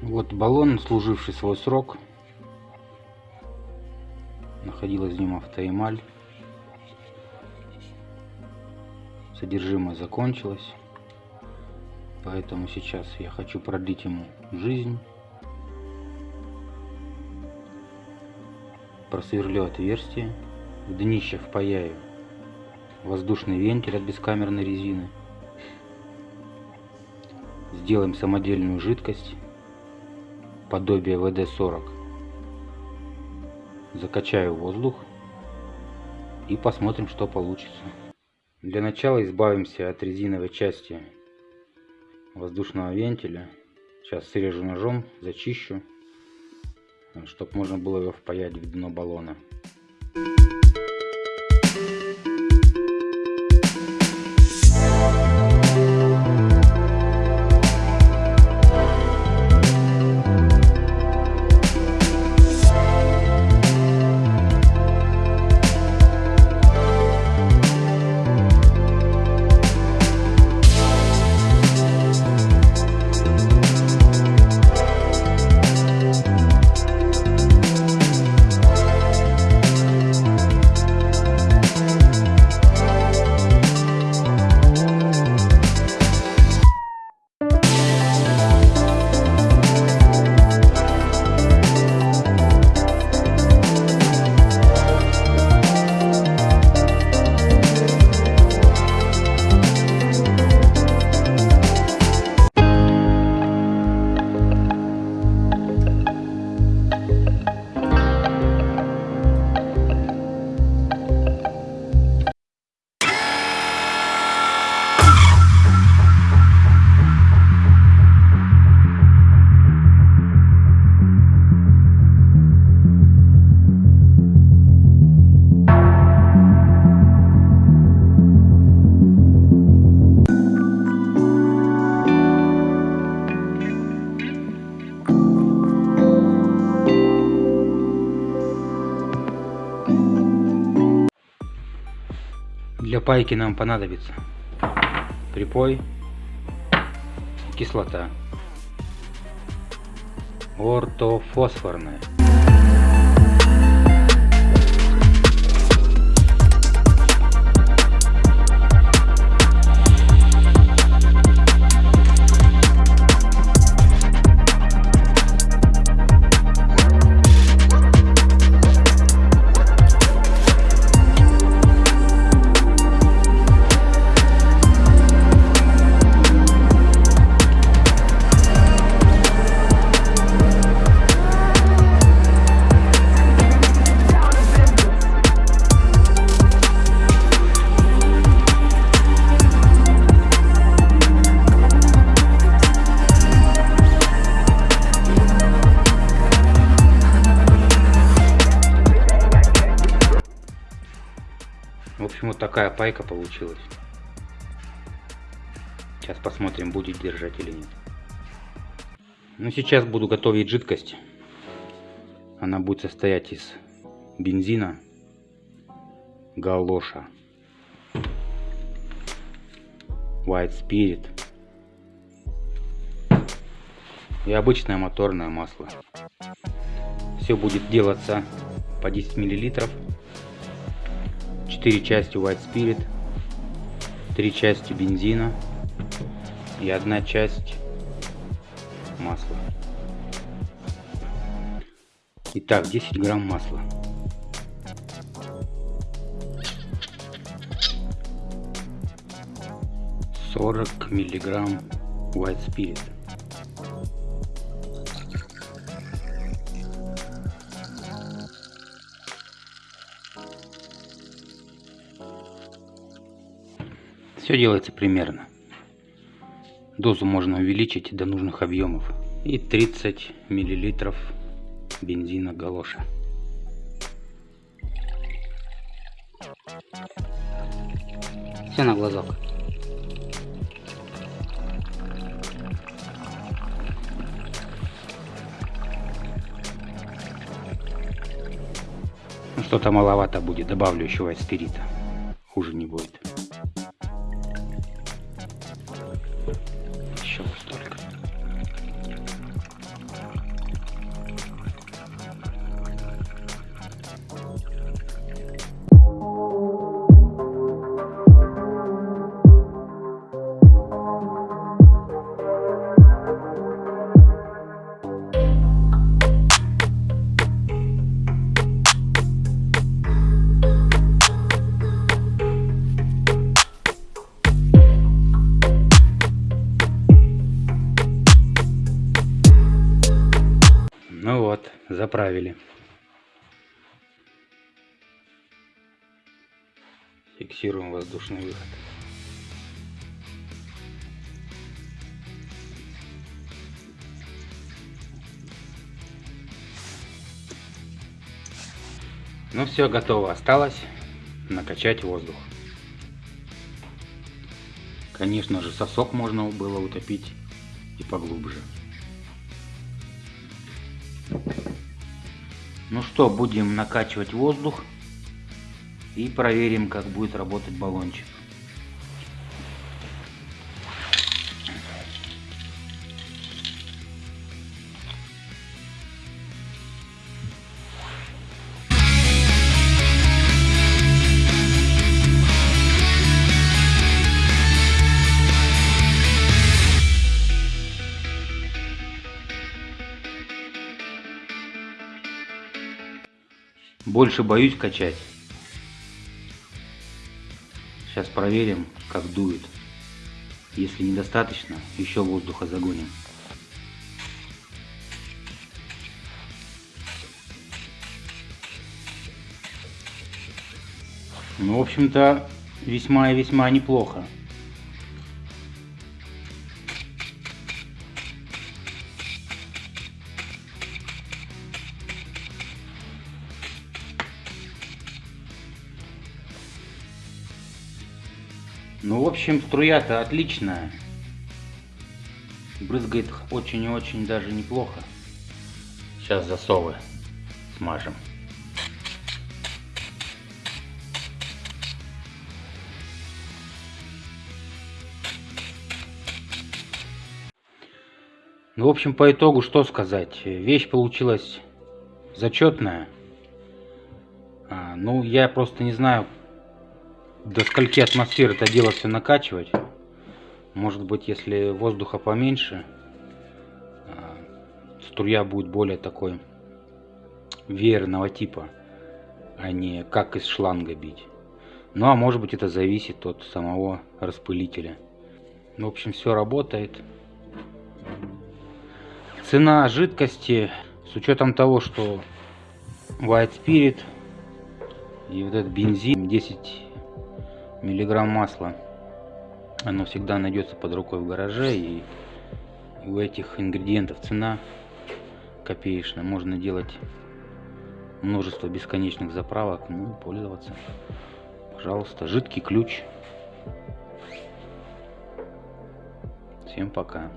Вот баллон, служивший свой срок. Находилась в нем автоэмаль. Содержимое закончилось. Поэтому сейчас я хочу продлить ему жизнь. Просверлю отверстие. В днище впаяю воздушный вентиль от бескамерной резины. Сделаем самодельную жидкость подобие ВД-40. Закачаю воздух и посмотрим, что получится. Для начала избавимся от резиновой части воздушного вентиля. Сейчас срежу ножом, зачищу, чтобы можно было его впаять в дно баллона. Пайки нам понадобится припой, кислота, ортофосфорная. Такая пайка получилась. Сейчас посмотрим, будет держать или нет. Ну, сейчас буду готовить жидкость. Она будет состоять из бензина, галоша, white spirit и обычное моторное масло. Все будет делаться по 10 миллилитров 4 части White Spirit, 3 части бензина и одна часть масла. Итак, 10 грамм масла. Сорок миллиграмм White Spirit. Все делается примерно. Дозу можно увеличить до нужных объемов. И 30 миллилитров бензина галоша. Все на глазок. Ну, что-то маловато будет, добавлю еще спирита. Хуже не будет. Вот, заправили. Фиксируем воздушный выход. Ну все, готово. Осталось накачать воздух. Конечно же, сосок можно было утопить и поглубже. Ну что, будем накачивать воздух и проверим, как будет работать баллончик. Больше боюсь качать. Сейчас проверим, как дует. Если недостаточно, еще воздуха загоним. Ну, в общем-то, весьма и весьма неплохо. Ну, в общем, струя-то отличная. Брызгает очень и очень даже неплохо. Сейчас засовы смажем. Ну, в общем, по итогу что сказать. Вещь получилась зачетная. А, ну, я просто не знаю, до скольки атмосфер это дело все накачивать. Может быть, если воздуха поменьше, а, струя будет более такой веерного типа, а не как из шланга бить. Ну а может быть это зависит от самого распылителя. В общем, все работает. Цена жидкости, с учетом того, что White Spirit и вот этот бензин 10 миллиграмм масла. Оно всегда найдется под рукой в гараже и у этих ингредиентов цена копеечная. Можно делать множество бесконечных заправок ну пользоваться. Пожалуйста жидкий ключ. Всем пока